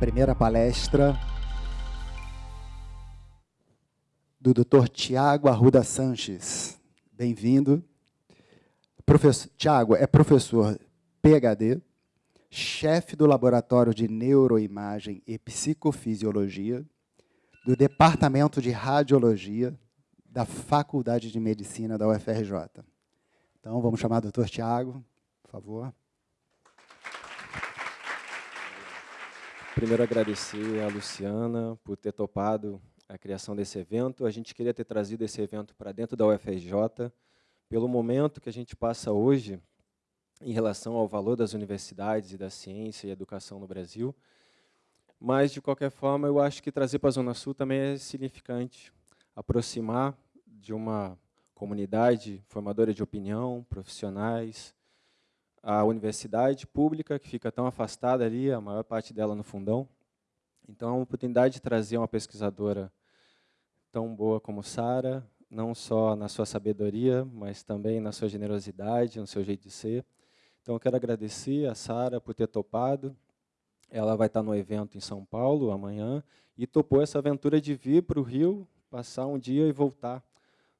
primeira palestra do Dr. Tiago Arruda Sanches. Bem-vindo. Tiago é professor PhD, chefe do Laboratório de Neuroimagem e Psicofisiologia do Departamento de Radiologia da Faculdade de Medicina da UFRJ. Então, vamos chamar o doutor Tiago, por favor. Primeiro, agradecer a Luciana por ter topado a criação desse evento. A gente queria ter trazido esse evento para dentro da UFRJ, pelo momento que a gente passa hoje em relação ao valor das universidades e da ciência e educação no Brasil. Mas, de qualquer forma, eu acho que trazer para a Zona Sul também é significante, aproximar de uma comunidade formadora de opinião, profissionais, a universidade pública, que fica tão afastada ali, a maior parte dela no fundão. Então, a oportunidade de trazer uma pesquisadora tão boa como Sara, não só na sua sabedoria, mas também na sua generosidade, no seu jeito de ser. Então, eu quero agradecer a Sara por ter topado. Ela vai estar no evento em São Paulo amanhã e topou essa aventura de vir para o Rio, passar um dia e voltar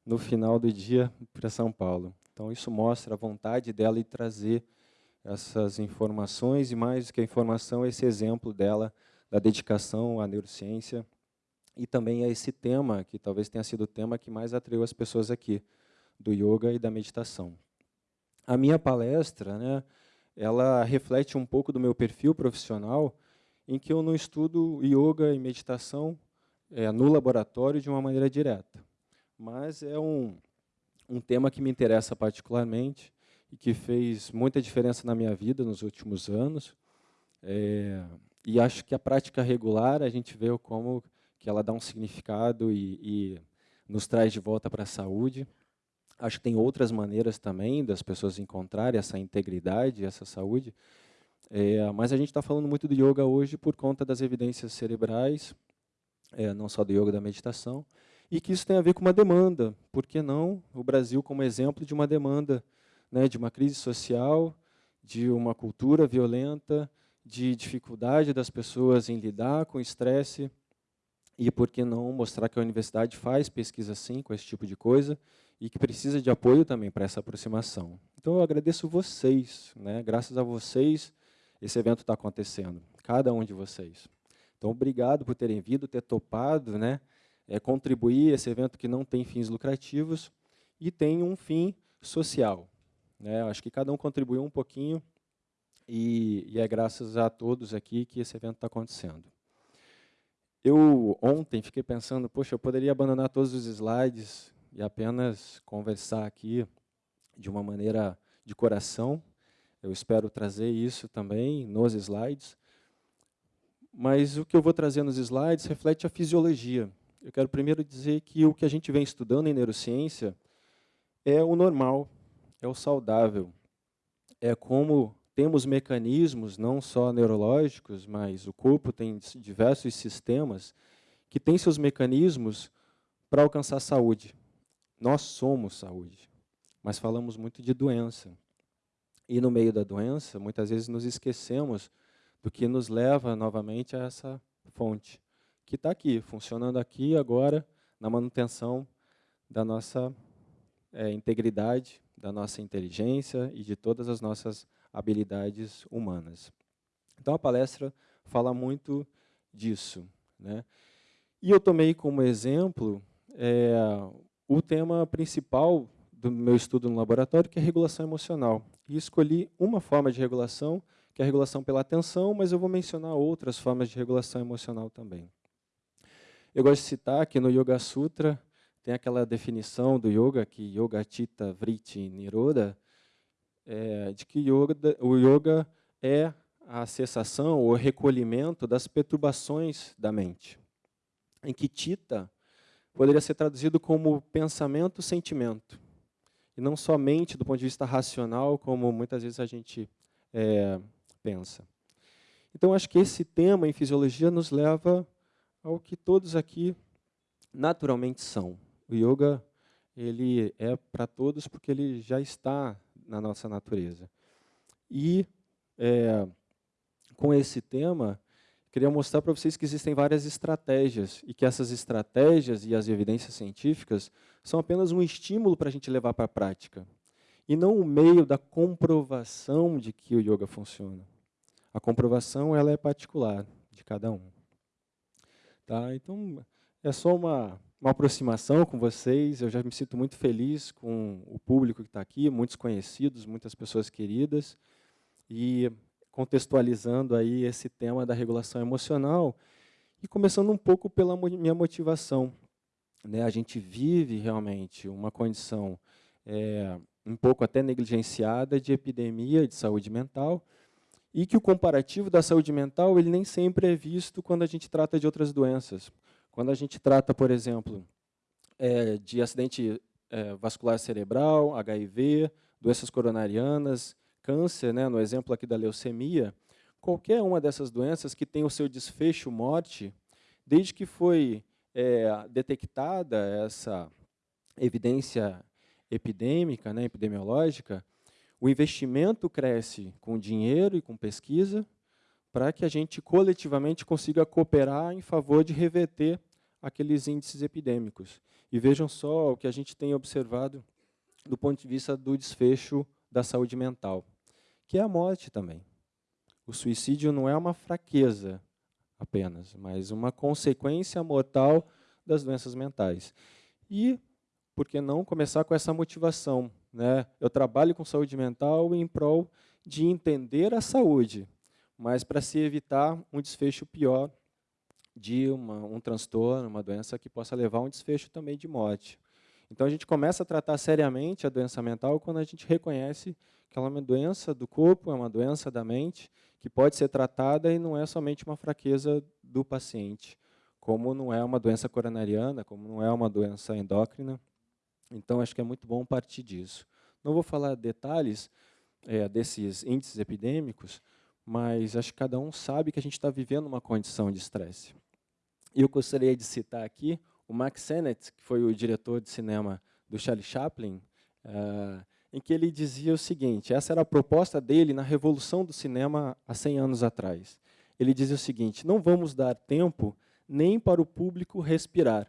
no final do dia para São Paulo. Então, isso mostra a vontade dela de trazer essas informações e, mais do que a informação, esse exemplo dela da dedicação à neurociência e também a esse tema, que talvez tenha sido o tema que mais atraiu as pessoas aqui, do yoga e da meditação. A minha palestra, né, ela reflete um pouco do meu perfil profissional, em que eu não estudo yoga e meditação é, no laboratório de uma maneira direta mas é um, um tema que me interessa particularmente e que fez muita diferença na minha vida nos últimos anos. É, e acho que a prática regular, a gente vê como que ela dá um significado e, e nos traz de volta para a saúde. Acho que tem outras maneiras também das pessoas encontrarem essa integridade, essa saúde. É, mas a gente está falando muito do yoga hoje por conta das evidências cerebrais, é, não só do yoga da meditação, e que isso tem a ver com uma demanda. Por que não o Brasil como exemplo de uma demanda, né, de uma crise social, de uma cultura violenta, de dificuldade das pessoas em lidar com estresse, e por que não mostrar que a universidade faz pesquisa sim com esse tipo de coisa e que precisa de apoio também para essa aproximação. Então eu agradeço vocês, né? graças a vocês esse evento está acontecendo, cada um de vocês. Então obrigado por terem vindo, ter topado, né? É, contribuir esse evento que não tem fins lucrativos e tem um fim social. Né? Acho que cada um contribuiu um pouquinho e, e é graças a todos aqui que esse evento está acontecendo. Eu ontem fiquei pensando, poxa, eu poderia abandonar todos os slides e apenas conversar aqui de uma maneira de coração. Eu espero trazer isso também nos slides. Mas o que eu vou trazer nos slides reflete a fisiologia eu quero primeiro dizer que o que a gente vem estudando em neurociência é o normal, é o saudável. É como temos mecanismos, não só neurológicos, mas o corpo tem diversos sistemas que têm seus mecanismos para alcançar saúde. Nós somos saúde, mas falamos muito de doença. E no meio da doença, muitas vezes nos esquecemos do que nos leva novamente a essa fonte que está aqui, funcionando aqui agora, na manutenção da nossa é, integridade, da nossa inteligência e de todas as nossas habilidades humanas. Então, a palestra fala muito disso. Né? E eu tomei como exemplo é, o tema principal do meu estudo no laboratório, que é regulação emocional. E escolhi uma forma de regulação, que é a regulação pela atenção, mas eu vou mencionar outras formas de regulação emocional também. Eu gosto de citar que no Yoga Sutra tem aquela definição do yoga, que Yoga Chitta Vritti Niroda, é, de que yoga, o yoga é a cessação ou recolhimento das perturbações da mente. Em que Chitta poderia ser traduzido como pensamento, sentimento. E não somente do ponto de vista racional, como muitas vezes a gente é, pensa. Então, acho que esse tema em fisiologia nos leva ao que todos aqui naturalmente são. O yoga ele é para todos porque ele já está na nossa natureza. E é, com esse tema, queria mostrar para vocês que existem várias estratégias e que essas estratégias e as evidências científicas são apenas um estímulo para a gente levar para a prática e não o meio da comprovação de que o yoga funciona. A comprovação ela é particular de cada um. Tá? Então, é só uma, uma aproximação com vocês. Eu já me sinto muito feliz com o público que está aqui, muitos conhecidos, muitas pessoas queridas. E contextualizando aí esse tema da regulação emocional e começando um pouco pela minha motivação. Né? A gente vive realmente uma condição é, um pouco até negligenciada de epidemia de saúde mental, e que o comparativo da saúde mental ele nem sempre é visto quando a gente trata de outras doenças. Quando a gente trata, por exemplo, é, de acidente é, vascular cerebral, HIV, doenças coronarianas, câncer, né, no exemplo aqui da leucemia, qualquer uma dessas doenças que tem o seu desfecho morte, desde que foi é, detectada essa evidência epidêmica, né, epidemiológica, o investimento cresce com dinheiro e com pesquisa para que a gente coletivamente consiga cooperar em favor de reverter aqueles índices epidêmicos. E vejam só o que a gente tem observado do ponto de vista do desfecho da saúde mental, que é a morte também. O suicídio não é uma fraqueza apenas, mas uma consequência mortal das doenças mentais. E por que não começar com essa motivação? Né? Eu trabalho com saúde mental em prol de entender a saúde, mas para se evitar um desfecho pior de uma, um transtorno, uma doença que possa levar a um desfecho também de morte. Então a gente começa a tratar seriamente a doença mental quando a gente reconhece que ela é uma doença do corpo, é uma doença da mente, que pode ser tratada e não é somente uma fraqueza do paciente, como não é uma doença coronariana, como não é uma doença endócrina, então, acho que é muito bom partir disso. Não vou falar detalhes é, desses índices epidêmicos, mas acho que cada um sabe que a gente está vivendo uma condição de estresse. E eu gostaria de citar aqui o Max Sennett, que foi o diretor de cinema do Charlie Chaplin, uh, em que ele dizia o seguinte, essa era a proposta dele na revolução do cinema há 100 anos atrás. Ele dizia o seguinte, não vamos dar tempo nem para o público respirar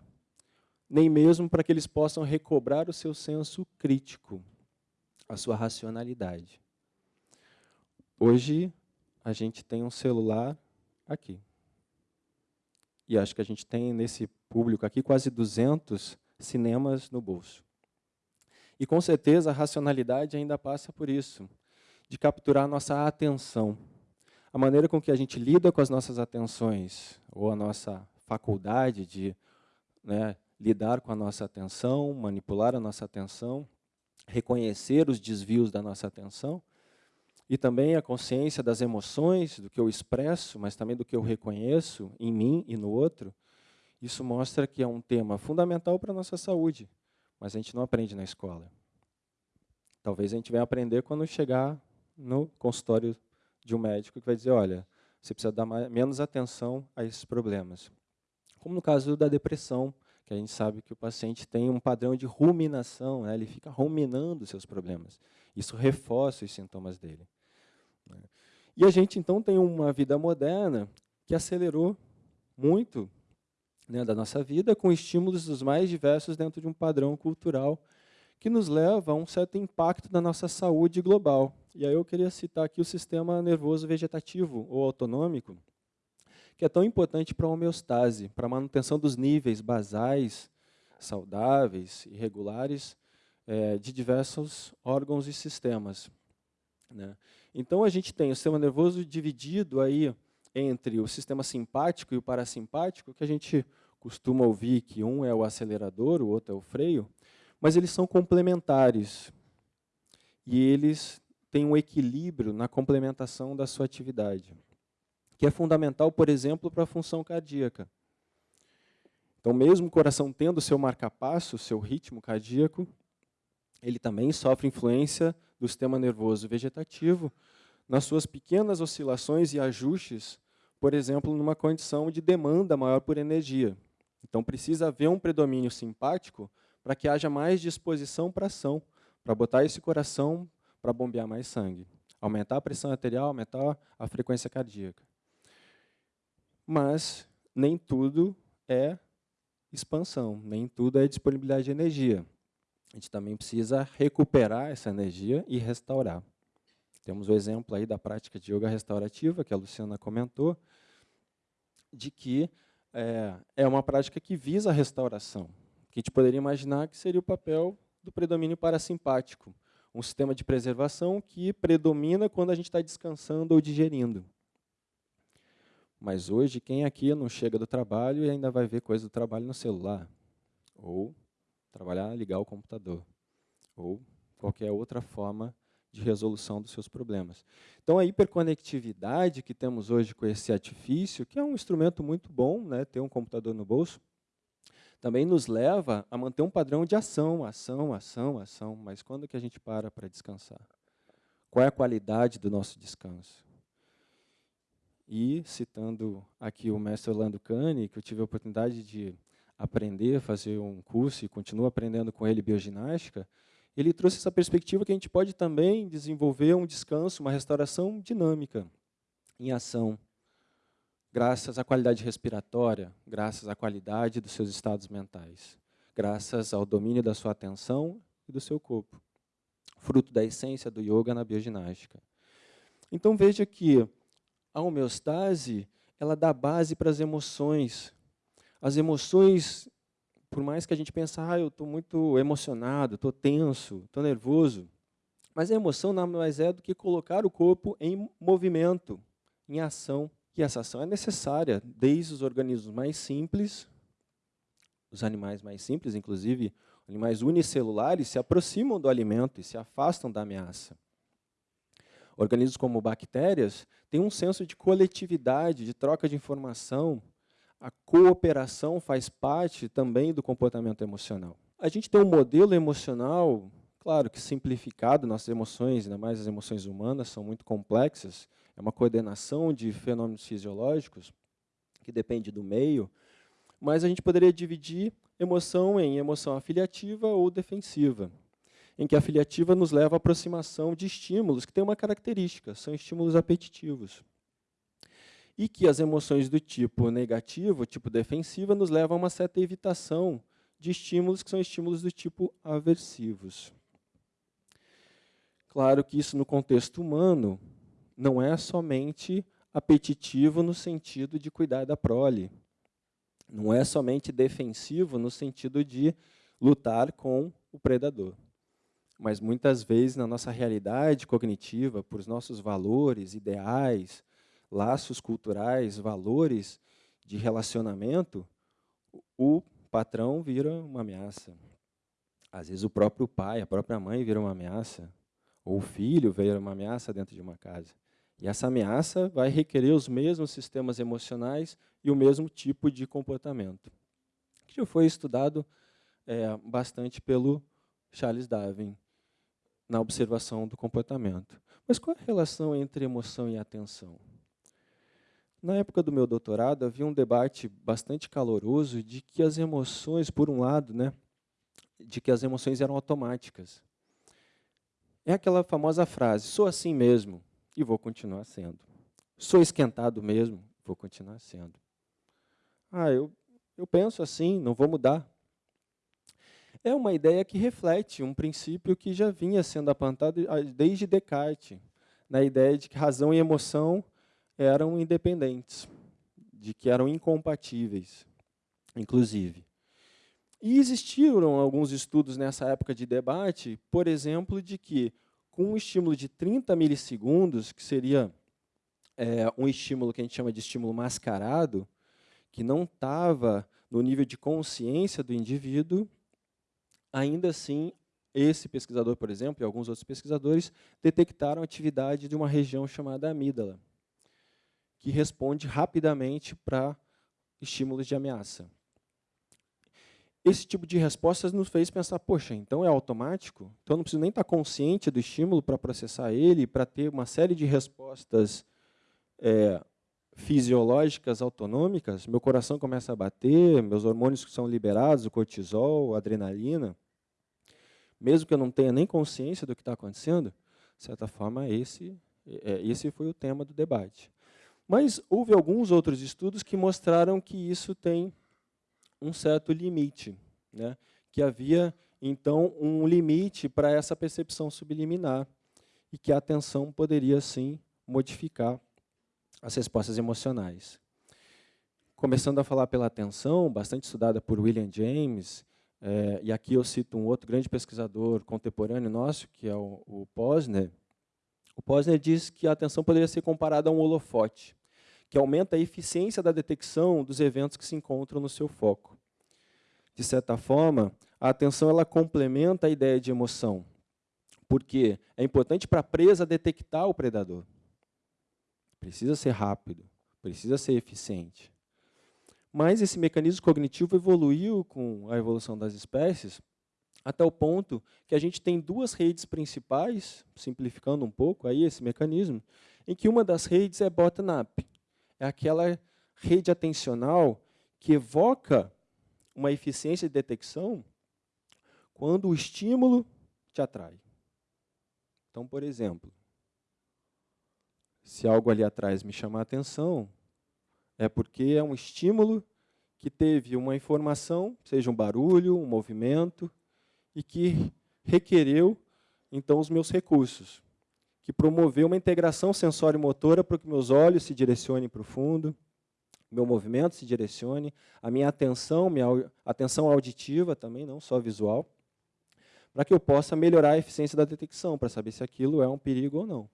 nem mesmo para que eles possam recobrar o seu senso crítico, a sua racionalidade. Hoje, a gente tem um celular aqui. E acho que a gente tem nesse público aqui quase 200 cinemas no bolso. E com certeza a racionalidade ainda passa por isso, de capturar nossa atenção. A maneira com que a gente lida com as nossas atenções, ou a nossa faculdade de né, lidar com a nossa atenção, manipular a nossa atenção, reconhecer os desvios da nossa atenção, e também a consciência das emoções, do que eu expresso, mas também do que eu reconheço em mim e no outro, isso mostra que é um tema fundamental para a nossa saúde, mas a gente não aprende na escola. Talvez a gente venha aprender quando chegar no consultório de um médico que vai dizer, olha, você precisa dar mais, menos atenção a esses problemas. Como no caso da depressão, que a gente sabe que o paciente tem um padrão de ruminação, né? ele fica ruminando seus problemas. Isso reforça os sintomas dele. Né? E a gente, então, tem uma vida moderna que acelerou muito né, da nossa vida, com estímulos dos mais diversos dentro de um padrão cultural que nos leva a um certo impacto na nossa saúde global. E aí eu queria citar aqui o sistema nervoso vegetativo ou autonômico, que é tão importante para a homeostase, para a manutenção dos níveis basais, saudáveis e regulares é, de diversos órgãos e sistemas. Né? Então, a gente tem o sistema nervoso dividido aí entre o sistema simpático e o parasimpático, que a gente costuma ouvir que um é o acelerador, o outro é o freio, mas eles são complementares. E eles têm um equilíbrio na complementação da sua atividade que é fundamental, por exemplo, para a função cardíaca. Então, mesmo o coração tendo seu marcapasso, seu ritmo cardíaco, ele também sofre influência do sistema nervoso vegetativo nas suas pequenas oscilações e ajustes, por exemplo, numa condição de demanda maior por energia. Então, precisa haver um predomínio simpático para que haja mais disposição para ação, para botar esse coração para bombear mais sangue. aumentar a pressão arterial, aumentar a frequência cardíaca. Mas nem tudo é expansão, nem tudo é disponibilidade de energia. A gente também precisa recuperar essa energia e restaurar. Temos o exemplo aí da prática de yoga restaurativa, que a Luciana comentou, de que é, é uma prática que visa a restauração, que a gente poderia imaginar que seria o papel do predomínio parasimpático, um sistema de preservação que predomina quando a gente está descansando ou digerindo. Mas hoje, quem aqui não chega do trabalho e ainda vai ver coisa do trabalho no celular? Ou trabalhar, ligar o computador? Ou qualquer outra forma de resolução dos seus problemas. Então, a hiperconectividade que temos hoje com esse artifício, que é um instrumento muito bom, né, ter um computador no bolso, também nos leva a manter um padrão de ação, ação, ação, ação. Mas quando que a gente para para descansar? Qual é a qualidade do nosso descanso? E, citando aqui o mestre Orlando Cane, que eu tive a oportunidade de aprender, fazer um curso e continuo aprendendo com ele bioginástica, ele trouxe essa perspectiva que a gente pode também desenvolver um descanso, uma restauração dinâmica, em ação, graças à qualidade respiratória, graças à qualidade dos seus estados mentais, graças ao domínio da sua atenção e do seu corpo, fruto da essência do yoga na bioginástica. Então veja que a homeostase, ela dá base para as emoções. As emoções, por mais que a gente pense, ah, eu estou muito emocionado, estou tenso, estou nervoso, mas a emoção nada mais é do que colocar o corpo em movimento, em ação. E essa ação é necessária desde os organismos mais simples, os animais mais simples, inclusive animais unicelulares, se aproximam do alimento e se afastam da ameaça. Organismos como bactérias têm um senso de coletividade, de troca de informação. A cooperação faz parte também do comportamento emocional. A gente tem um modelo emocional, claro que simplificado, nossas emoções, ainda mais as emoções humanas, são muito complexas, é uma coordenação de fenômenos fisiológicos que depende do meio, mas a gente poderia dividir emoção em emoção afiliativa ou defensiva, em que a afiliativa nos leva à aproximação de estímulos que têm uma característica, são estímulos apetitivos. E que as emoções do tipo negativo, tipo defensiva, nos levam a uma certa evitação de estímulos que são estímulos do tipo aversivos. Claro que isso no contexto humano não é somente apetitivo no sentido de cuidar da prole. Não é somente defensivo no sentido de lutar com o predador. Mas muitas vezes na nossa realidade cognitiva, por nossos valores, ideais, laços culturais, valores de relacionamento, o patrão vira uma ameaça. Às vezes o próprio pai, a própria mãe vira uma ameaça, ou o filho vira uma ameaça dentro de uma casa. E essa ameaça vai requerer os mesmos sistemas emocionais e o mesmo tipo de comportamento. Que já foi estudado é, bastante pelo Charles Darwin na observação do comportamento. Mas qual é a relação entre emoção e atenção? Na época do meu doutorado, havia um debate bastante caloroso de que as emoções, por um lado, né, de que as emoções eram automáticas. É aquela famosa frase, sou assim mesmo, e vou continuar sendo. Sou esquentado mesmo, vou continuar sendo. Ah, eu, eu penso assim, não vou mudar. É uma ideia que reflete um princípio que já vinha sendo apontado desde Descartes, na ideia de que razão e emoção eram independentes, de que eram incompatíveis, inclusive. E existiram alguns estudos nessa época de debate, por exemplo, de que com um estímulo de 30 milissegundos, que seria é, um estímulo que a gente chama de estímulo mascarado, que não estava no nível de consciência do indivíduo, ainda assim, esse pesquisador, por exemplo, e alguns outros pesquisadores, detectaram a atividade de uma região chamada amígdala, que responde rapidamente para estímulos de ameaça esse tipo de respostas nos fez pensar, poxa, então é automático? Então eu não preciso nem estar consciente do estímulo para processar ele, para ter uma série de respostas é, fisiológicas autonômicas, meu coração começa a bater, meus hormônios são liberados, o cortisol, a adrenalina, mesmo que eu não tenha nem consciência do que está acontecendo, de certa forma, esse É, esse foi o tema do debate. Mas houve alguns outros estudos que mostraram que isso tem um certo limite, né? que havia, então, um limite para essa percepção subliminar e que a atenção poderia, sim, modificar as respostas emocionais. Começando a falar pela atenção, bastante estudada por William James, é, e aqui eu cito um outro grande pesquisador contemporâneo nosso, que é o, o Posner. O Posner diz que a atenção poderia ser comparada a um holofote, que aumenta a eficiência da detecção dos eventos que se encontram no seu foco. De certa forma, a atenção ela complementa a ideia de emoção, porque é importante para a presa detectar o predador. Precisa ser rápido, precisa ser eficiente. Mas esse mecanismo cognitivo evoluiu com a evolução das espécies até o ponto que a gente tem duas redes principais, simplificando um pouco aí esse mecanismo, em que uma das redes é bottom-up. É aquela rede atencional que evoca uma eficiência de detecção quando o estímulo te atrai. Então, por exemplo, se algo ali atrás me chamar a atenção, é porque é um estímulo que teve uma informação, seja um barulho, um movimento, e que requereu, então, os meus recursos, que promoveu uma integração sensório-motora para que meus olhos se direcionem para o fundo, meu movimento se direcione, a minha atenção, minha atenção auditiva também, não só visual, para que eu possa melhorar a eficiência da detecção, para saber se aquilo é um perigo ou não.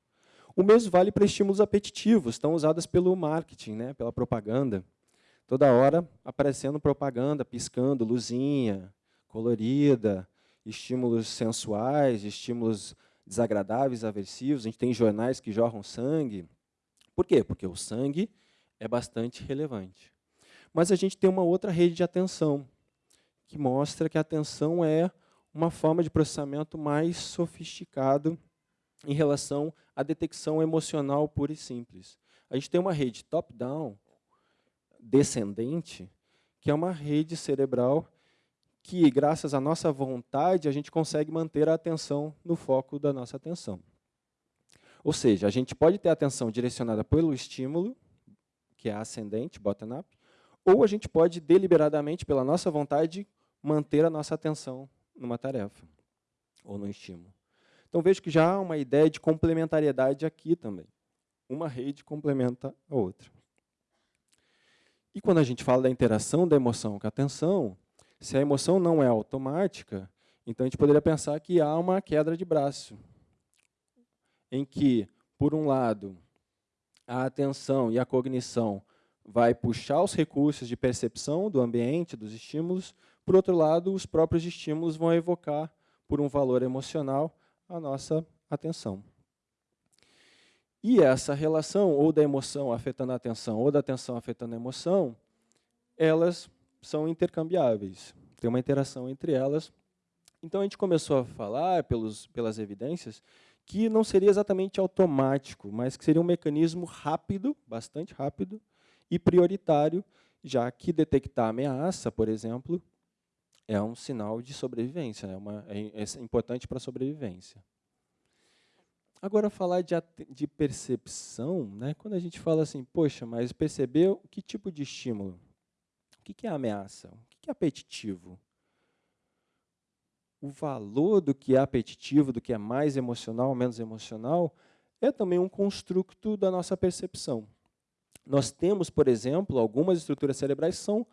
O mesmo vale para estímulos apetitivos, tão usados pelo marketing, né, pela propaganda. Toda hora aparecendo propaganda, piscando, luzinha, colorida, estímulos sensuais, estímulos desagradáveis, aversivos. A gente tem jornais que jorram sangue. Por quê? Porque o sangue é bastante relevante. Mas a gente tem uma outra rede de atenção, que mostra que a atenção é uma forma de processamento mais sofisticado em relação à detecção emocional pura e simples. A gente tem uma rede top-down, descendente, que é uma rede cerebral que, graças à nossa vontade, a gente consegue manter a atenção no foco da nossa atenção. Ou seja, a gente pode ter a atenção direcionada pelo estímulo, que é ascendente, bottom-up, ou a gente pode, deliberadamente, pela nossa vontade, manter a nossa atenção numa tarefa ou no estímulo. Então, vejo que já há uma ideia de complementariedade aqui também. Uma rede complementa a outra. E quando a gente fala da interação da emoção com a atenção, se a emoção não é automática, então a gente poderia pensar que há uma queda de braço, em que, por um lado, a atenção e a cognição vai puxar os recursos de percepção do ambiente, dos estímulos, por outro lado, os próprios estímulos vão evocar, por um valor emocional, a nossa atenção. E essa relação, ou da emoção afetando a atenção, ou da atenção afetando a emoção, elas são intercambiáveis. Tem uma interação entre elas. Então, a gente começou a falar, pelos, pelas evidências, que não seria exatamente automático, mas que seria um mecanismo rápido, bastante rápido, e prioritário, já que detectar ameaça, por exemplo, é um sinal de sobrevivência, é, uma, é, é importante para a sobrevivência. Agora, falar de, de percepção, né, quando a gente fala assim, poxa, mas percebeu que tipo de estímulo? O que é ameaça? O que é apetitivo? O valor do que é apetitivo, do que é mais emocional, menos emocional, é também um construto da nossa percepção. Nós temos, por exemplo, algumas estruturas cerebrais são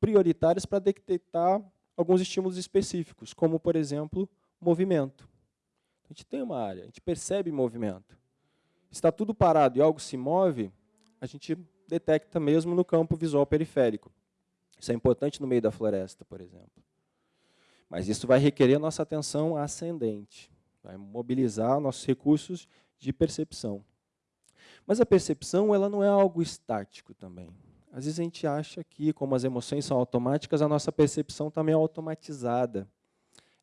prioritárias para detectar alguns estímulos específicos, como, por exemplo, movimento. A gente tem uma área, a gente percebe movimento. Está tudo parado e algo se move, a gente detecta mesmo no campo visual periférico. Isso é importante no meio da floresta, por exemplo. Mas isso vai requerer a nossa atenção ascendente, vai mobilizar nossos recursos de percepção. Mas a percepção ela não é algo estático também. Às vezes a gente acha que, como as emoções são automáticas, a nossa percepção também é automatizada.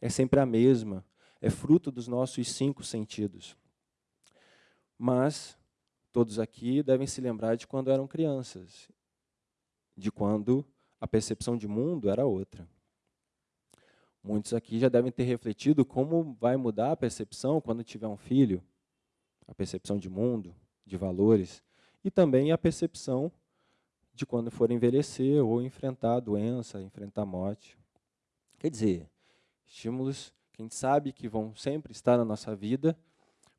É sempre a mesma. É fruto dos nossos cinco sentidos. Mas todos aqui devem se lembrar de quando eram crianças, de quando a percepção de mundo era outra. Muitos aqui já devem ter refletido como vai mudar a percepção quando tiver um filho. a percepção de mundo, de valores, e também a percepção de quando for envelhecer ou enfrentar doença, enfrentar morte. Quer dizer, estímulos que a gente sabe que vão sempre estar na nossa vida,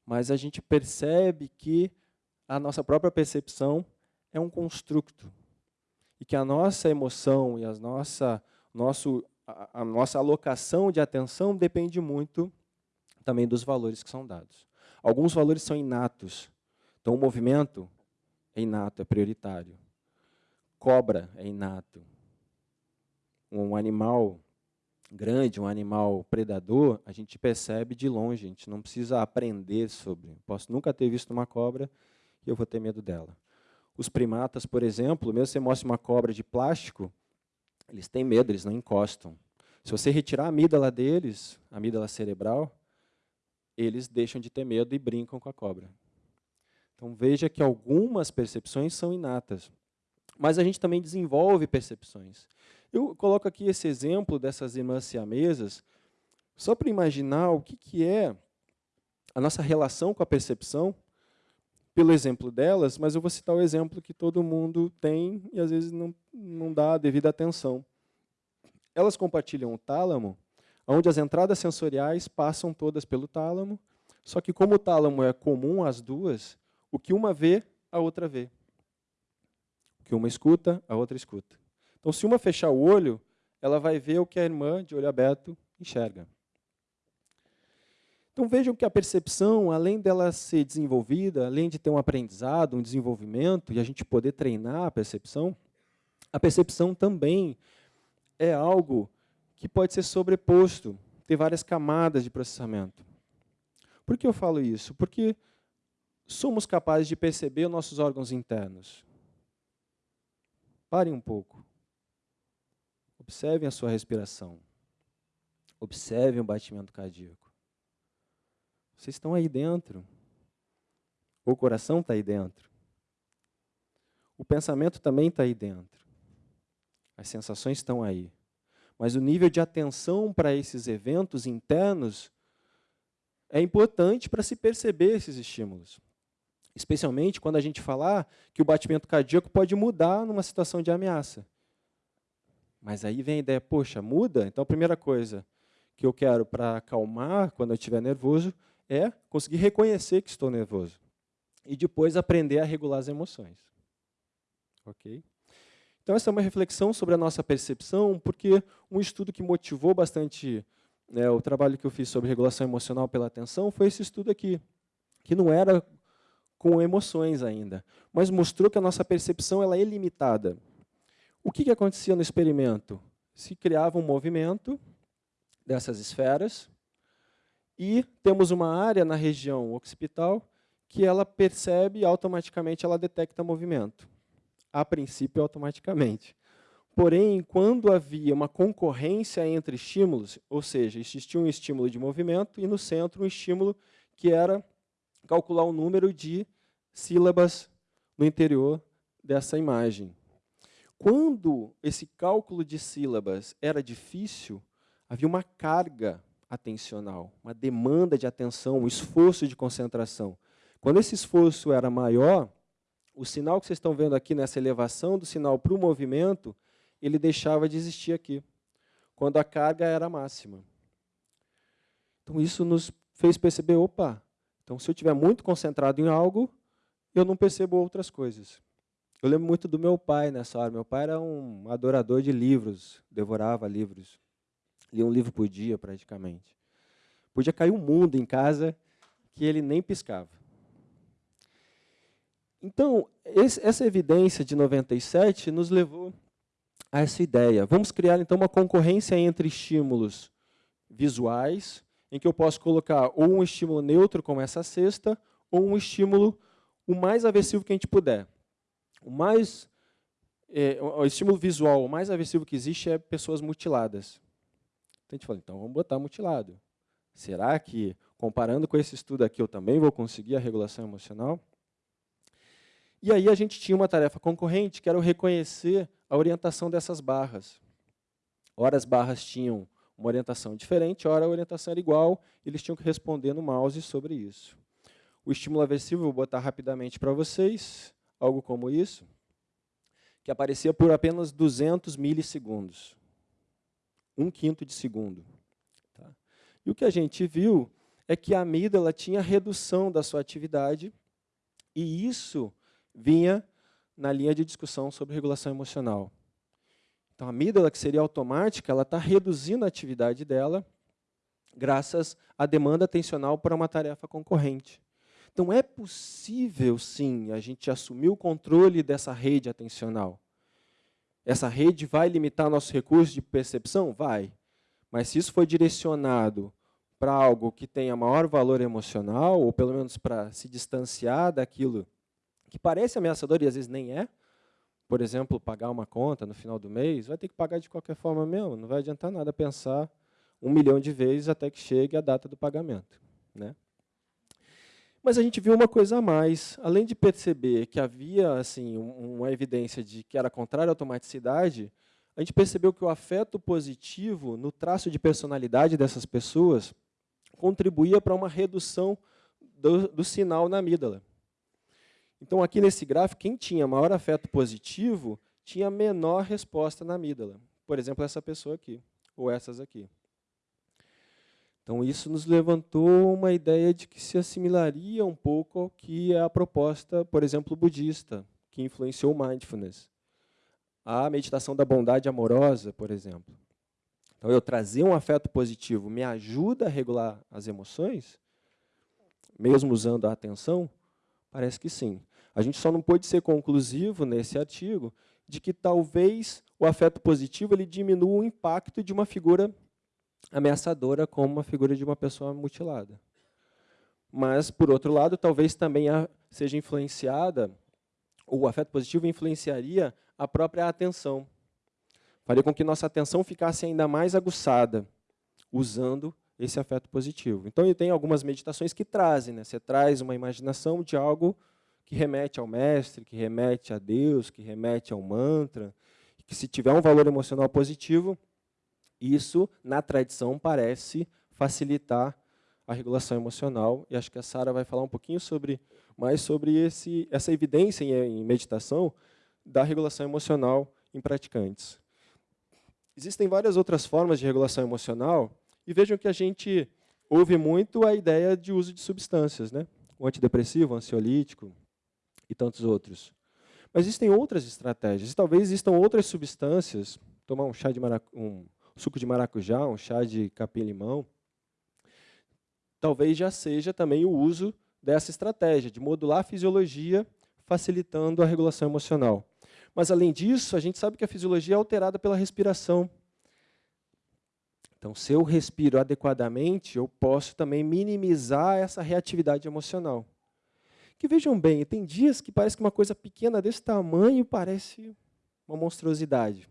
mas a gente percebe que a nossa própria percepção é um construto e que a nossa emoção e a nossa, nosso, a, a nossa alocação de atenção depende muito também dos valores que são dados. Alguns valores são inatos. Então, o movimento é inato, é prioritário. Cobra é inato. Um animal grande, um animal predador, a gente percebe de longe, a gente não precisa aprender sobre. Posso nunca ter visto uma cobra e eu vou ter medo dela. Os primatas, por exemplo, mesmo se você mostra uma cobra de plástico, eles têm medo, eles não encostam. Se você retirar a amígdala deles, a amígdala cerebral, eles deixam de ter medo e brincam com a cobra. Então veja que algumas percepções são inatas, mas a gente também desenvolve percepções. Eu coloco aqui esse exemplo dessas irmãs siamesas, só para imaginar o que, que é a nossa relação com a percepção, pelo exemplo delas, mas eu vou citar o exemplo que todo mundo tem e às vezes não, não dá a devida atenção. Elas compartilham o tálamo, onde as entradas sensoriais passam todas pelo tálamo, só que como o tálamo é comum às duas, o que uma vê, a outra vê. Que uma escuta, a outra escuta. Então, se uma fechar o olho, ela vai ver o que a irmã, de olho aberto, enxerga. Então, vejam que a percepção, além dela ser desenvolvida, além de ter um aprendizado, um desenvolvimento, e a gente poder treinar a percepção, a percepção também é algo que pode ser sobreposto, ter várias camadas de processamento. Por que eu falo isso? Porque somos capazes de perceber nossos órgãos internos. Parem um pouco. Observem a sua respiração. Observem o batimento cardíaco. Vocês estão aí dentro. O coração está aí dentro. O pensamento também está aí dentro. As sensações estão aí. Mas o nível de atenção para esses eventos internos é importante para se perceber esses estímulos. Especialmente quando a gente falar que o batimento cardíaco pode mudar numa situação de ameaça. Mas aí vem a ideia, poxa, muda? Então a primeira coisa que eu quero para acalmar quando eu estiver nervoso é conseguir reconhecer que estou nervoso. E depois aprender a regular as emoções. Ok? Então essa é uma reflexão sobre a nossa percepção, porque um estudo que motivou bastante né, o trabalho que eu fiz sobre regulação emocional pela atenção foi esse estudo aqui, que não era com emoções ainda, mas mostrou que a nossa percepção ela é limitada. O que, que acontecia no experimento? Se criava um movimento dessas esferas e temos uma área na região occipital que ela percebe automaticamente ela detecta movimento. A princípio, automaticamente. Porém, quando havia uma concorrência entre estímulos, ou seja, existia um estímulo de movimento e no centro um estímulo que era calcular o número de sílabas no interior dessa imagem. Quando esse cálculo de sílabas era difícil, havia uma carga atencional, uma demanda de atenção, um esforço de concentração. Quando esse esforço era maior, o sinal que vocês estão vendo aqui nessa elevação do sinal para o movimento, ele deixava de existir aqui, quando a carga era máxima. Então, isso nos fez perceber, opa, então se eu estiver muito concentrado em algo, eu não percebo outras coisas. Eu lembro muito do meu pai nessa hora. Meu pai era um adorador de livros, devorava livros. Lia um livro por dia, praticamente. Podia cair um mundo em casa que ele nem piscava. Então, esse, essa evidência de 97 nos levou a essa ideia. Vamos criar, então, uma concorrência entre estímulos visuais, em que eu posso colocar ou um estímulo neutro, como essa cesta, ou um estímulo o mais aversivo que a gente puder o mais é, o estímulo visual o mais aversivo que existe é pessoas mutiladas. Então a gente fala, então vamos botar mutilado. Será que, comparando com esse estudo aqui, eu também vou conseguir a regulação emocional? E aí a gente tinha uma tarefa concorrente, que era reconhecer a orientação dessas barras. Ora as barras tinham uma orientação diferente, ora a orientação era igual, eles tinham que responder no mouse sobre isso. o estímulo aversivo, vou botar rapidamente para vocês, algo como isso, que aparecia por apenas 200 milissegundos, um quinto de segundo. Tá? E o que a gente viu é que a amígdala tinha redução da sua atividade, e isso vinha na linha de discussão sobre regulação emocional. Então, a amígdala, que seria automática, ela está reduzindo a atividade dela graças à demanda atencional para uma tarefa concorrente. Então, é possível, sim, a gente assumir o controle dessa rede atencional. Essa rede vai limitar nosso recurso de percepção? Vai. Mas se isso for direcionado para algo que tenha maior valor emocional, ou pelo menos para se distanciar daquilo que parece ameaçador e às vezes nem é, por exemplo, pagar uma conta no final do mês, vai ter que pagar de qualquer forma mesmo. Não vai adiantar nada pensar um milhão de vezes até que chegue a data do pagamento. Né? Mas a gente viu uma coisa a mais. Além de perceber que havia assim uma evidência de que era contrário à automaticidade, a gente percebeu que o afeto positivo no traço de personalidade dessas pessoas contribuía para uma redução do, do sinal na amígdala. Então, aqui nesse gráfico, quem tinha maior afeto positivo tinha menor resposta na amígdala. Por exemplo, essa pessoa aqui, ou essas aqui. Então, isso nos levantou uma ideia de que se assimilaria um pouco ao que é a proposta, por exemplo, budista, que influenciou o mindfulness. A meditação da bondade amorosa, por exemplo. Então, eu trazer um afeto positivo me ajuda a regular as emoções, mesmo usando a atenção? Parece que sim. A gente só não pôde ser conclusivo nesse artigo de que talvez o afeto positivo ele diminua o impacto de uma figura ameaçadora como uma figura de uma pessoa mutilada. Mas, por outro lado, talvez também seja influenciada, o afeto positivo influenciaria a própria atenção. Faria com que nossa atenção ficasse ainda mais aguçada, usando esse afeto positivo. Então, tem algumas meditações que trazem. Né? Você traz uma imaginação de algo que remete ao mestre, que remete a Deus, que remete ao mantra, que se tiver um valor emocional positivo, isso, na tradição, parece facilitar a regulação emocional. E acho que a Sara vai falar um pouquinho sobre, mais sobre esse, essa evidência em, em meditação da regulação emocional em praticantes. Existem várias outras formas de regulação emocional, e vejam que a gente ouve muito a ideia de uso de substâncias, né? o antidepressivo, o ansiolítico, e tantos outros. Mas existem outras estratégias, talvez existam outras substâncias, tomar um chá de um suco de maracujá, um chá de capim-limão, talvez já seja também o uso dessa estratégia, de modular a fisiologia, facilitando a regulação emocional. Mas, além disso, a gente sabe que a fisiologia é alterada pela respiração. Então, se eu respiro adequadamente, eu posso também minimizar essa reatividade emocional. Que vejam bem, tem dias que parece que uma coisa pequena desse tamanho parece uma monstruosidade.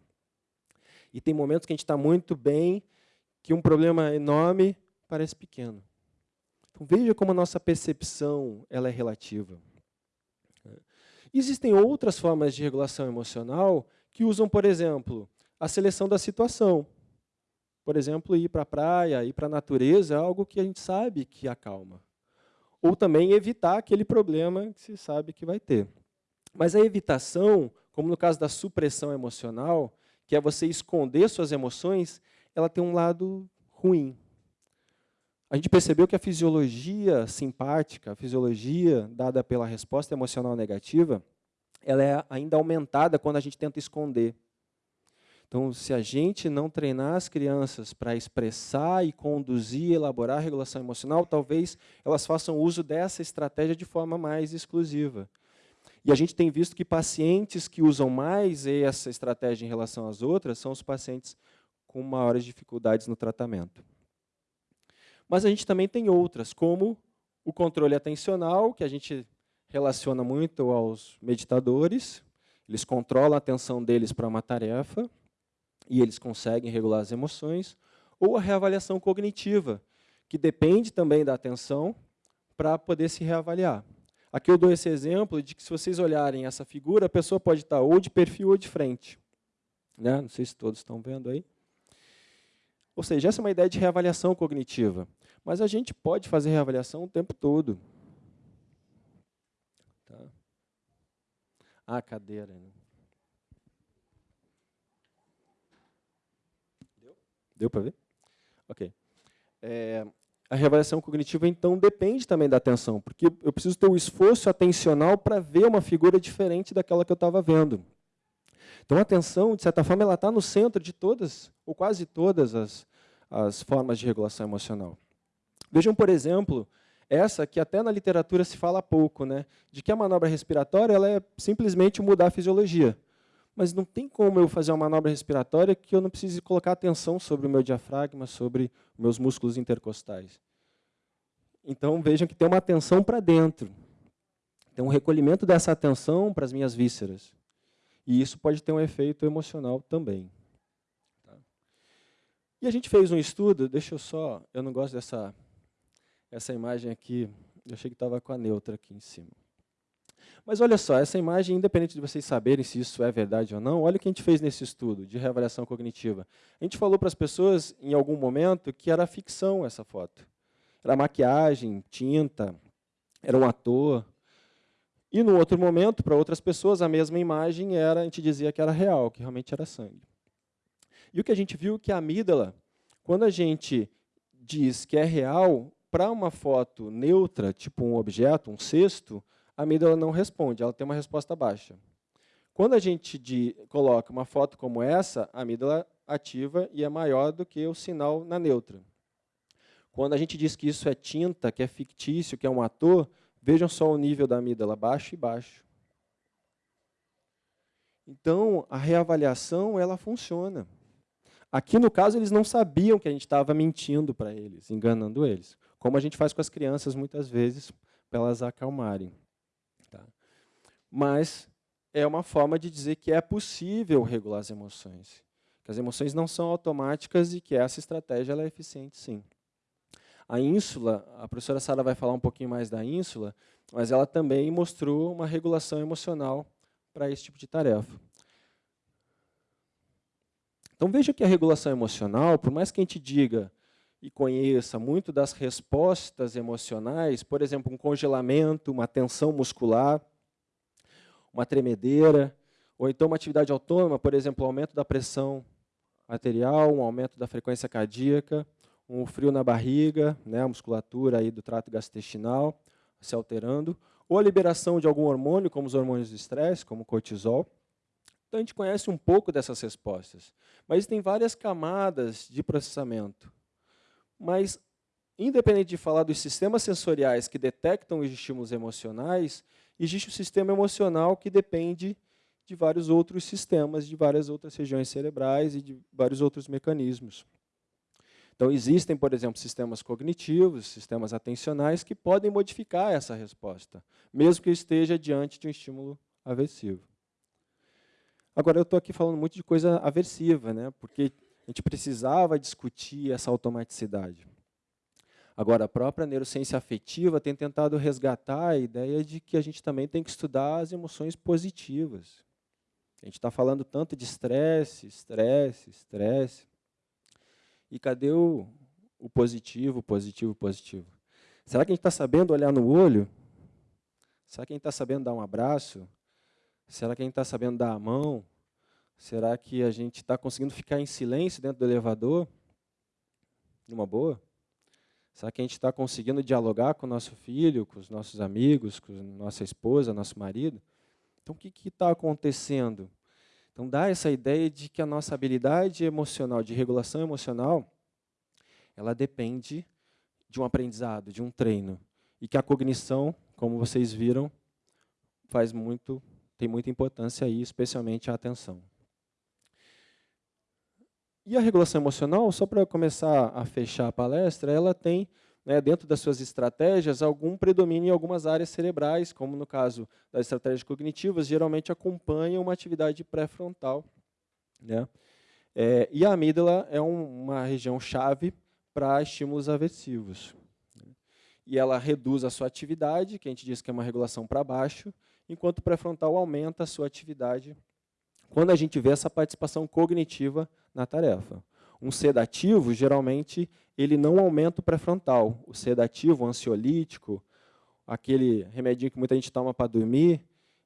E tem momentos que a gente está muito bem, que um problema enorme parece pequeno. Então veja como a nossa percepção ela é relativa. Existem outras formas de regulação emocional que usam, por exemplo, a seleção da situação. Por exemplo, ir para a praia, ir para a natureza é algo que a gente sabe que acalma ou também evitar aquele problema que se sabe que vai ter. Mas a evitação, como no caso da supressão emocional, que é você esconder suas emoções, ela tem um lado ruim. A gente percebeu que a fisiologia simpática, a fisiologia dada pela resposta emocional negativa, ela é ainda aumentada quando a gente tenta esconder. Então, se a gente não treinar as crianças para expressar e conduzir, elaborar a regulação emocional, talvez elas façam uso dessa estratégia de forma mais exclusiva. E a gente tem visto que pacientes que usam mais essa estratégia em relação às outras são os pacientes com maiores dificuldades no tratamento. Mas a gente também tem outras, como o controle atencional, que a gente relaciona muito aos meditadores. Eles controlam a atenção deles para uma tarefa e eles conseguem regular as emoções, ou a reavaliação cognitiva, que depende também da atenção para poder se reavaliar. Aqui eu dou esse exemplo de que se vocês olharem essa figura, a pessoa pode estar ou de perfil ou de frente. Né? Não sei se todos estão vendo aí. Ou seja, essa é uma ideia de reavaliação cognitiva. Mas a gente pode fazer reavaliação o tempo todo. Tá? Ah, cadeira. Né? Deu? Para ver? Ok. É, a reavaliação cognitiva, então, depende também da atenção, porque eu preciso ter o esforço atencional para ver uma figura diferente daquela que eu estava vendo. Então, a atenção, de certa forma, ela está no centro de todas, ou quase todas, as, as formas de regulação emocional. Vejam, por exemplo, essa que até na literatura se fala pouco, né, de que a manobra respiratória ela é simplesmente mudar a fisiologia. Mas não tem como eu fazer uma manobra respiratória que eu não precise colocar atenção sobre o meu diafragma, sobre meus músculos intercostais. Então, vejam que tem uma atenção para dentro. Tem um recolhimento dessa atenção para as minhas vísceras. E isso pode ter um efeito emocional também. Tá? E a gente fez um estudo, deixa eu só, eu não gosto dessa essa imagem aqui, eu achei que estava com a neutra aqui em cima. Mas olha só, essa imagem, independente de vocês saberem se isso é verdade ou não, olha o que a gente fez nesse estudo de reavaliação cognitiva. A gente falou para as pessoas, em algum momento, que era ficção essa foto. Era maquiagem, tinta, era um ator, e no outro momento, para outras pessoas, a mesma imagem era, a gente dizia que era real, que realmente era sangue. E o que a gente viu é que a amígdala, quando a gente diz que é real, para uma foto neutra, tipo um objeto, um cesto, a amígdala não responde, ela tem uma resposta baixa. Quando a gente de, coloca uma foto como essa, a amígdala ativa e é maior do que o sinal na neutra. Quando a gente diz que isso é tinta, que é fictício, que é um ator, Vejam só o nível da amígdala, baixo e baixo. Então, a reavaliação, ela funciona. Aqui, no caso, eles não sabiam que a gente estava mentindo para eles, enganando eles. Como a gente faz com as crianças, muitas vezes, para elas acalmarem. Mas é uma forma de dizer que é possível regular as emoções. Que as emoções não são automáticas e que essa estratégia é eficiente, sim. A ínsula, a professora Sara vai falar um pouquinho mais da ínsula, mas ela também mostrou uma regulação emocional para esse tipo de tarefa. Então veja que a regulação emocional, por mais que a gente diga e conheça muito das respostas emocionais, por exemplo, um congelamento, uma tensão muscular, uma tremedeira, ou então uma atividade autônoma, por exemplo, um aumento da pressão arterial, um aumento da frequência cardíaca, um frio na barriga, né, a musculatura aí do trato gastrointestinal se alterando, ou a liberação de algum hormônio, como os hormônios do estresse, como o cortisol. Então, a gente conhece um pouco dessas respostas. Mas tem várias camadas de processamento. Mas, independente de falar dos sistemas sensoriais que detectam os estímulos emocionais, existe o sistema emocional que depende de vários outros sistemas, de várias outras regiões cerebrais e de vários outros mecanismos. Então, existem, por exemplo, sistemas cognitivos, sistemas atencionais, que podem modificar essa resposta, mesmo que esteja diante de um estímulo aversivo. Agora, eu estou aqui falando muito de coisa aversiva, né? porque a gente precisava discutir essa automaticidade. Agora, a própria neurociência afetiva tem tentado resgatar a ideia de que a gente também tem que estudar as emoções positivas. A gente está falando tanto de estresse, estresse, estresse. E cadê o, o positivo, positivo, positivo? Será que a gente está sabendo olhar no olho? Será que a gente está sabendo dar um abraço? Será que a gente está sabendo dar a mão? Será que a gente está conseguindo ficar em silêncio dentro do elevador? Numa boa? Será que a gente está conseguindo dialogar com o nosso filho, com os nossos amigos, com nossa esposa, nosso marido? Então, o que está acontecendo? Então, dá essa ideia de que a nossa habilidade emocional, de regulação emocional, ela depende de um aprendizado, de um treino. E que a cognição, como vocês viram, faz muito, tem muita importância aí, especialmente a atenção. E a regulação emocional, só para começar a fechar a palestra, ela tem né, dentro das suas estratégias, algum predomínio em algumas áreas cerebrais, como no caso das estratégias cognitivas, geralmente acompanham uma atividade pré-frontal. Né? É, e a amígdala é um, uma região-chave para estímulos aversivos. Né? E ela reduz a sua atividade, que a gente diz que é uma regulação para baixo, enquanto o pré-frontal aumenta a sua atividade quando a gente vê essa participação cognitiva na tarefa. Um sedativo, geralmente, ele não aumenta o pré-frontal. O sedativo, o ansiolítico, aquele remedinho que muita gente toma para dormir,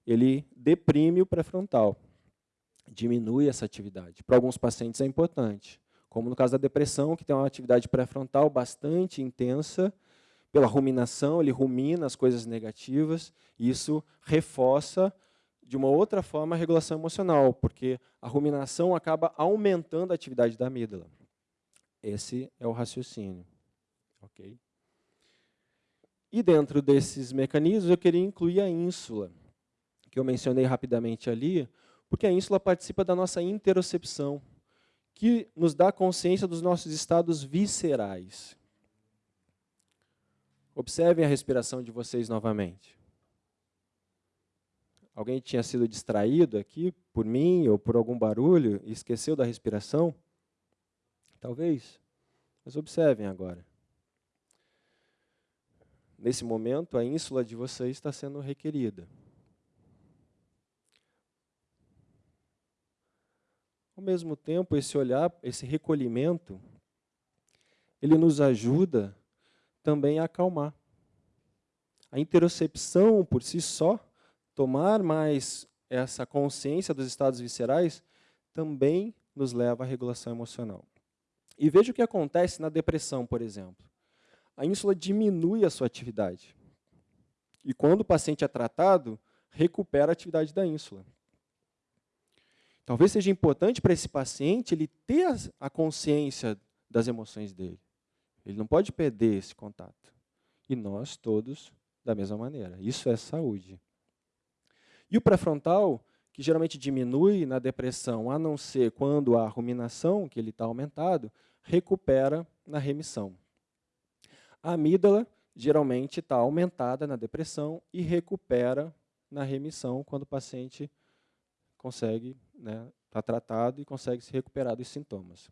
ele deprime o pré-frontal, diminui essa atividade. Para alguns pacientes é importante, como no caso da depressão, que tem uma atividade pré-frontal bastante intensa, pela ruminação, ele rumina as coisas negativas, e isso reforça de uma outra forma a regulação emocional, porque a ruminação acaba aumentando a atividade da amígdala. Esse é o raciocínio. ok? E dentro desses mecanismos, eu queria incluir a ínsula, que eu mencionei rapidamente ali, porque a ínsula participa da nossa interocepção, que nos dá consciência dos nossos estados viscerais. Observem a respiração de vocês novamente. Alguém tinha sido distraído aqui por mim ou por algum barulho e esqueceu da respiração? Talvez. Mas observem agora. Nesse momento, a ínsula de vocês está sendo requerida. Ao mesmo tempo, esse olhar, esse recolhimento, ele nos ajuda também a acalmar. A interocepção por si só, tomar mais essa consciência dos estados viscerais, também nos leva à regulação emocional. E veja o que acontece na depressão, por exemplo. A ínsula diminui a sua atividade. E quando o paciente é tratado, recupera a atividade da ínsula. Talvez seja importante para esse paciente ele ter a consciência das emoções dele. Ele não pode perder esse contato. E nós todos da mesma maneira. Isso é saúde. E o pré-frontal, que geralmente diminui na depressão, a não ser quando há ruminação, que ele está aumentado, recupera na remissão. A amígdala geralmente está aumentada na depressão e recupera na remissão quando o paciente consegue, né, está tratado e consegue se recuperar dos sintomas.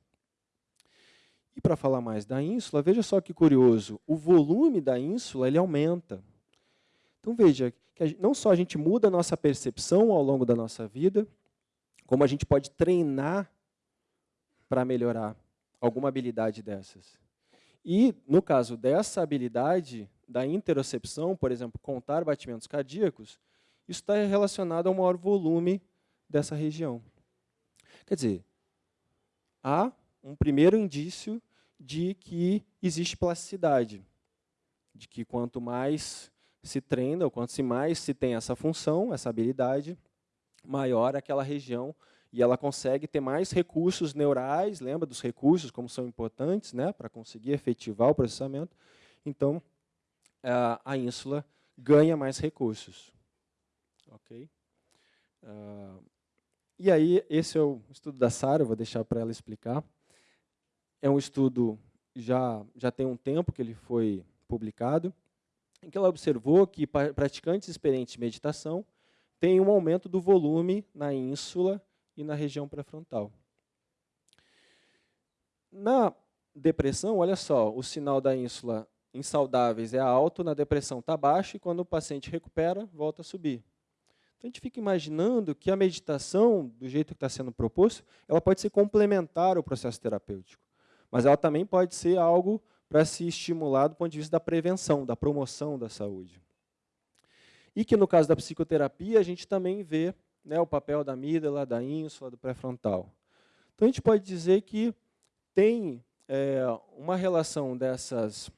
E para falar mais da ínsula, veja só que curioso, o volume da ínsula ele aumenta. Então veja, que não só a gente muda a nossa percepção ao longo da nossa vida, como a gente pode treinar para melhorar alguma habilidade dessas. E, no caso dessa habilidade da interocepção, por exemplo, contar batimentos cardíacos, isso está relacionado ao maior volume dessa região. Quer dizer, há um primeiro indício de que existe plasticidade, de que quanto mais se treina, ou quanto mais se tem essa função, essa habilidade, maior aquela região e ela consegue ter mais recursos neurais, lembra dos recursos, como são importantes né, para conseguir efetivar o processamento. Então, a ínsula ganha mais recursos. Ok? Uh, e aí, esse é o estudo da Sara, vou deixar para ela explicar. É um estudo, já, já tem um tempo que ele foi publicado, em que ela observou que praticantes experientes de meditação têm um aumento do volume na ínsula e na região pré-frontal. Na depressão, olha só, o sinal da ínsula em saudáveis é alto, na depressão está baixo, e quando o paciente recupera, volta a subir. Então, a gente fica imaginando que a meditação, do jeito que está sendo proposto, ela pode ser complementar ao processo terapêutico. Mas ela também pode ser algo para se estimular do ponto de vista da prevenção, da promoção da saúde. E que, no caso da psicoterapia, a gente também vê né, o papel da amígdala, da ínsula, do pré-frontal. Então, a gente pode dizer que tem é, uma relação dessas,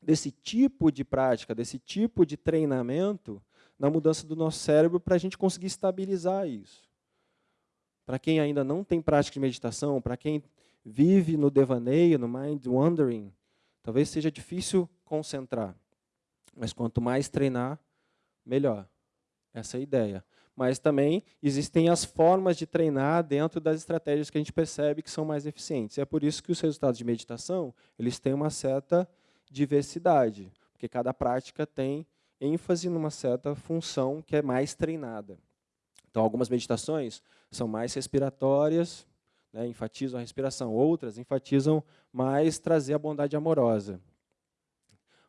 desse tipo de prática, desse tipo de treinamento na mudança do nosso cérebro para a gente conseguir estabilizar isso. Para quem ainda não tem prática de meditação, para quem vive no devaneio, no mind wandering, talvez seja difícil concentrar. Mas quanto mais treinar, melhor. Essa é a ideia mas também existem as formas de treinar dentro das estratégias que a gente percebe que são mais eficientes. é por isso que os resultados de meditação eles têm uma certa diversidade, porque cada prática tem ênfase numa certa função que é mais treinada. Então, algumas meditações são mais respiratórias, né, enfatizam a respiração. Outras enfatizam mais trazer a bondade amorosa.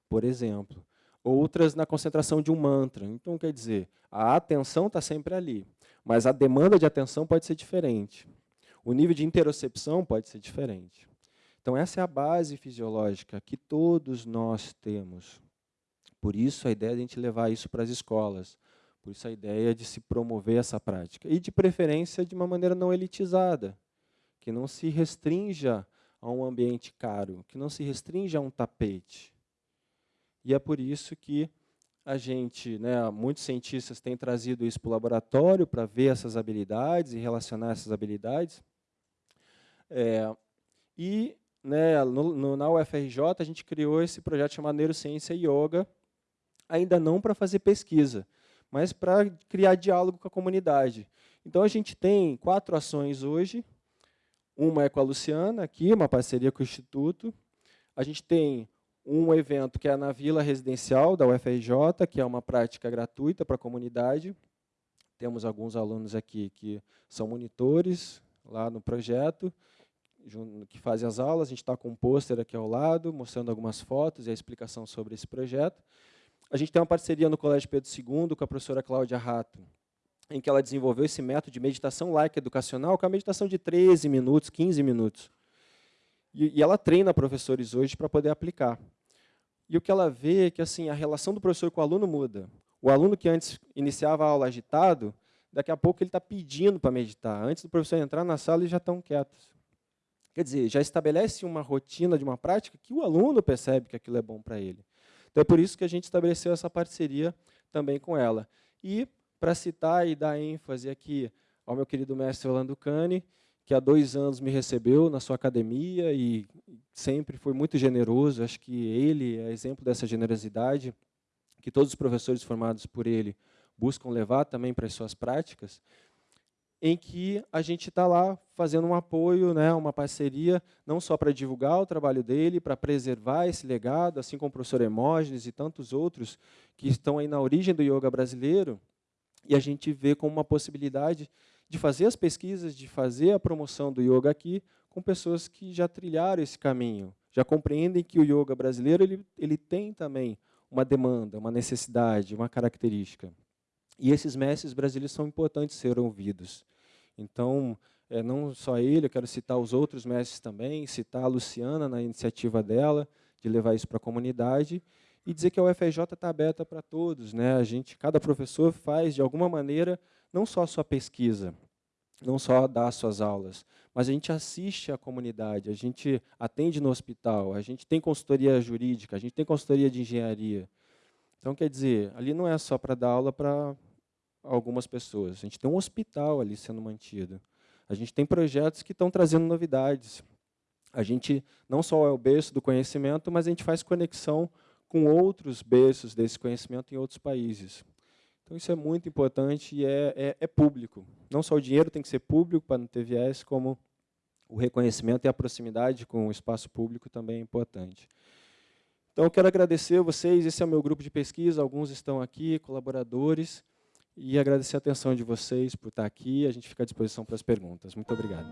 Por exemplo, outras na concentração de um mantra. Então, quer dizer, a atenção está sempre ali, mas a demanda de atenção pode ser diferente. O nível de interocepção pode ser diferente. Então, essa é a base fisiológica que todos nós temos Por isso, a ideia de a gente levar isso para as escolas. Por isso, a ideia de se promover essa prática. E, de preferência, de uma maneira não elitizada, que não se restrinja a um ambiente caro, que não se restrinja a um tapete. E é por isso que a gente, né, muitos cientistas têm trazido isso para o laboratório para ver essas habilidades e relacionar essas habilidades. É, e né, no, no, na UFRJ a gente criou esse projeto chamado Neurociência e Yoga, ainda não para fazer pesquisa, mas para criar diálogo com a comunidade. Então, a gente tem quatro ações hoje. Uma é com a Luciana, aqui, uma parceria com o Instituto. A gente tem um evento que é na Vila Residencial da UFRJ, que é uma prática gratuita para a comunidade. Temos alguns alunos aqui que são monitores lá no projeto, que fazem as aulas. A gente está com um pôster aqui ao lado, mostrando algumas fotos e a explicação sobre esse projeto. A gente tem uma parceria no Colégio Pedro II com a professora Cláudia Rato, em que ela desenvolveu esse método de meditação laica educacional, que é uma meditação de 13 minutos, 15 minutos. E, e ela treina professores hoje para poder aplicar. E o que ela vê é que assim, a relação do professor com o aluno muda. O aluno que antes iniciava a aula agitado, daqui a pouco ele está pedindo para meditar. Antes do professor entrar na sala, eles já estão quietos. Quer dizer, já estabelece uma rotina de uma prática que o aluno percebe que aquilo é bom para ele. Então, é por isso que a gente estabeleceu essa parceria também com ela. E, para citar e dar ênfase aqui ao meu querido mestre Orlando Cane, que há dois anos me recebeu na sua academia e sempre foi muito generoso, acho que ele é exemplo dessa generosidade, que todos os professores formados por ele buscam levar também para as suas práticas em que a gente está lá fazendo um apoio, né, uma parceria, não só para divulgar o trabalho dele, para preservar esse legado, assim como o professor Hermógenes e tantos outros que estão aí na origem do yoga brasileiro, e a gente vê como uma possibilidade de fazer as pesquisas, de fazer a promoção do yoga aqui com pessoas que já trilharam esse caminho, já compreendem que o yoga brasileiro ele, ele tem também uma demanda, uma necessidade, uma característica. E esses mestres brasileiros são importantes ser ouvidos. Então, é, não só ele, eu quero citar os outros mestres também, citar a Luciana na iniciativa dela, de levar isso para a comunidade, e dizer que a UFRJ está aberta para todos. Né? A gente, cada professor faz, de alguma maneira, não só a sua pesquisa, não só dá suas aulas, mas a gente assiste a comunidade, a gente atende no hospital, a gente tem consultoria jurídica, a gente tem consultoria de engenharia. Então, quer dizer, ali não é só para dar aula para algumas pessoas. A gente tem um hospital ali sendo mantido. A gente tem projetos que estão trazendo novidades. A gente não só é o berço do conhecimento, mas a gente faz conexão com outros berços desse conhecimento em outros países. Então, isso é muito importante e é, é, é público. Não só o dinheiro tem que ser público para não ter viés, como o reconhecimento e a proximidade com o espaço público também é importante. Então, eu quero agradecer a vocês, esse é o meu grupo de pesquisa, alguns estão aqui, colaboradores, e agradecer a atenção de vocês por estar aqui. A gente fica à disposição para as perguntas. Muito obrigado.